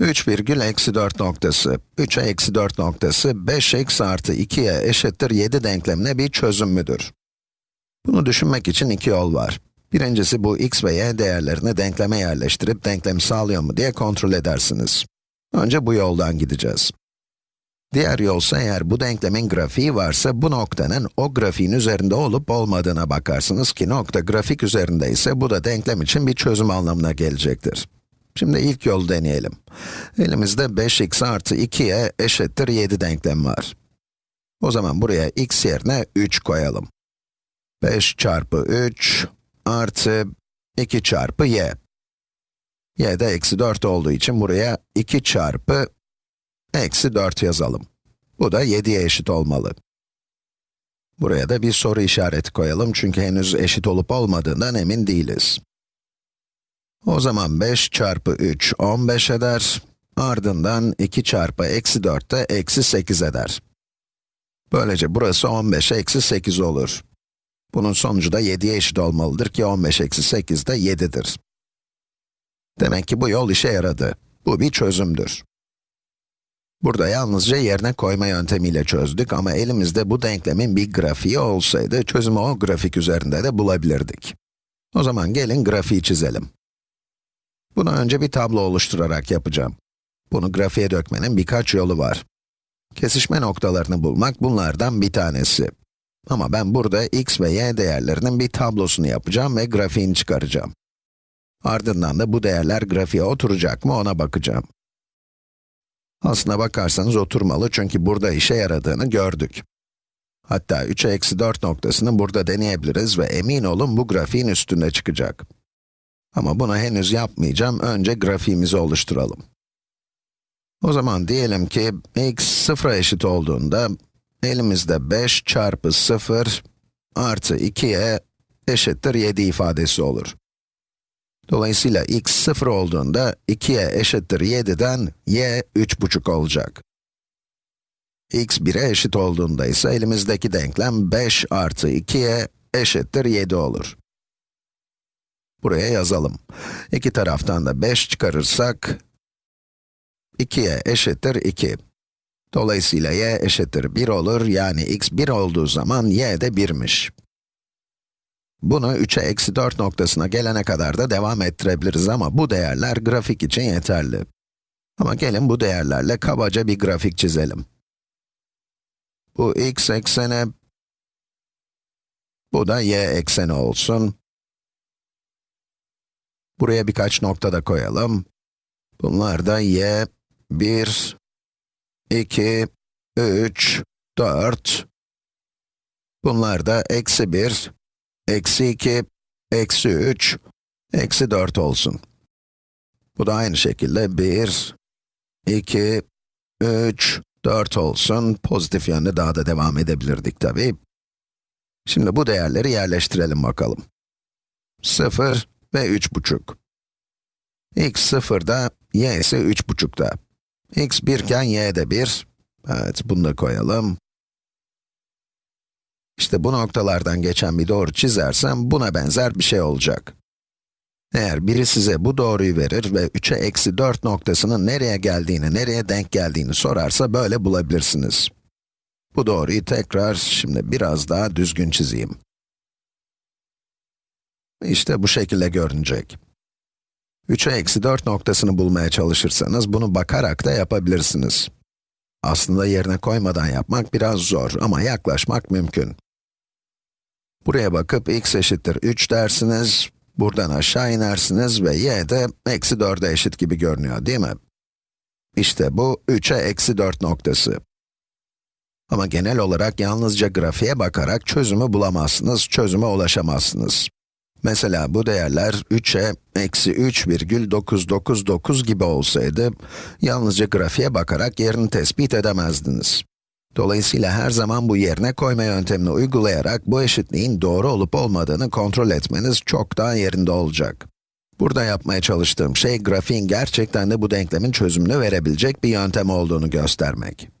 3 virgül eksi 4 noktası, 3'e eksi 4 noktası, 5x artı 2'ye eşittir 7 denklemine bir çözüm müdür? Bunu düşünmek için iki yol var. Birincisi bu x ve y değerlerini denkleme yerleştirip denklemi sağlıyor mu diye kontrol edersiniz. Önce bu yoldan gideceğiz. Diğer yolsa eğer bu denklemin grafiği varsa bu noktanın o grafiğin üzerinde olup olmadığına bakarsınız ki nokta grafik üzerinde ise bu da denklem için bir çözüm anlamına gelecektir. Şimdi ilk yolu deneyelim. Elimizde 5x artı 2'ye eşittir 7 denklem var. O zaman buraya x yerine 3 koyalım. 5 çarpı 3 artı 2 çarpı y. y de eksi 4 olduğu için buraya 2 çarpı eksi 4 yazalım. Bu da 7'ye eşit olmalı. Buraya da bir soru işareti koyalım çünkü henüz eşit olup olmadığından emin değiliz. O zaman 5 çarpı 3, 15 eder. Ardından 2 çarpı eksi 4 de eksi 8 eder. Böylece burası 15 eksi 8 olur. Bunun sonucu da 7'ye eşit olmalıdır ki 15 eksi 8 de 7'dir. Demek ki bu yol işe yaradı. Bu bir çözümdür. Burada yalnızca yerine koyma yöntemiyle çözdük ama elimizde bu denklemin bir grafiği olsaydı, çözümü o grafik üzerinde de bulabilirdik. O zaman gelin grafiği çizelim. Bunu önce bir tablo oluşturarak yapacağım. Bunu grafiğe dökmenin birkaç yolu var. Kesişme noktalarını bulmak bunlardan bir tanesi. Ama ben burada x ve y değerlerinin bir tablosunu yapacağım ve grafiğini çıkaracağım. Ardından da bu değerler grafiğe oturacak mı ona bakacağım. Aslına bakarsanız oturmalı çünkü burada işe yaradığını gördük. Hatta 3'e eksi 4 noktasını burada deneyebiliriz ve emin olun bu grafiğin üstünde çıkacak. Ama bunu henüz yapmayacağım, önce grafiğimizi oluşturalım. O zaman diyelim ki x 0'a eşit olduğunda, elimizde 5 çarpı 0 artı 2'ye eşittir 7 ifadesi olur. Dolayısıyla x 0 olduğunda 2'ye eşittir 7'den y 3,5 olacak. x 1'e eşit olduğunda ise elimizdeki denklem 5 artı 2'ye eşittir 7 olur. Buraya yazalım. İki taraftan da 5 çıkarırsak, 2'ye eşittir 2. Dolayısıyla y eşittir 1 olur, yani x 1 olduğu zaman y de 1'miş. Bunu 3'e eksi 4 noktasına gelene kadar da devam ettirebiliriz ama bu değerler grafik için yeterli. Ama gelin bu değerlerle kabaca bir grafik çizelim. Bu x ekseni, bu da y ekseni olsun. Buraya birkaç nokta da koyalım. Bunlar da y, 1, 2, 3, 4. Bunlar da eksi 1, eksi 2, eksi 3, eksi 4 olsun. Bu da aynı şekilde 1, 2, 3, 4 olsun. Pozitif yönde daha da devam edebilirdik tabii. Şimdi bu değerleri yerleştirelim bakalım. 0 ve 3,5. x 0'da, y ise 3,5'da. x 1 iken y de 1. Evet, bunu da koyalım. İşte bu noktalardan geçen bir doğru çizersem, buna benzer bir şey olacak. Eğer biri size bu doğruyu verir ve 3'e eksi 4 noktasının nereye geldiğini, nereye denk geldiğini sorarsa böyle bulabilirsiniz. Bu doğruyu tekrar, şimdi biraz daha düzgün çizeyim. İşte bu şekilde görünecek. 3'e eksi 4 noktasını bulmaya çalışırsanız, bunu bakarak da yapabilirsiniz. Aslında yerine koymadan yapmak biraz zor ama yaklaşmak mümkün. Buraya bakıp x eşittir 3 dersiniz, buradan aşağı inersiniz ve y de eksi 4'e eşit gibi görünüyor değil mi? İşte bu 3'e eksi 4 noktası. Ama genel olarak yalnızca grafiğe bakarak çözümü bulamazsınız, çözüme ulaşamazsınız. Mesela bu değerler 3'e eksi 3,999 gibi olsaydı, yalnızca grafiğe bakarak yerini tespit edemezdiniz. Dolayısıyla her zaman bu yerine koyma yöntemini uygulayarak bu eşitliğin doğru olup olmadığını kontrol etmeniz çok daha yerinde olacak. Burada yapmaya çalıştığım şey, grafiğin gerçekten de bu denklemin çözümünü verebilecek bir yöntem olduğunu göstermek.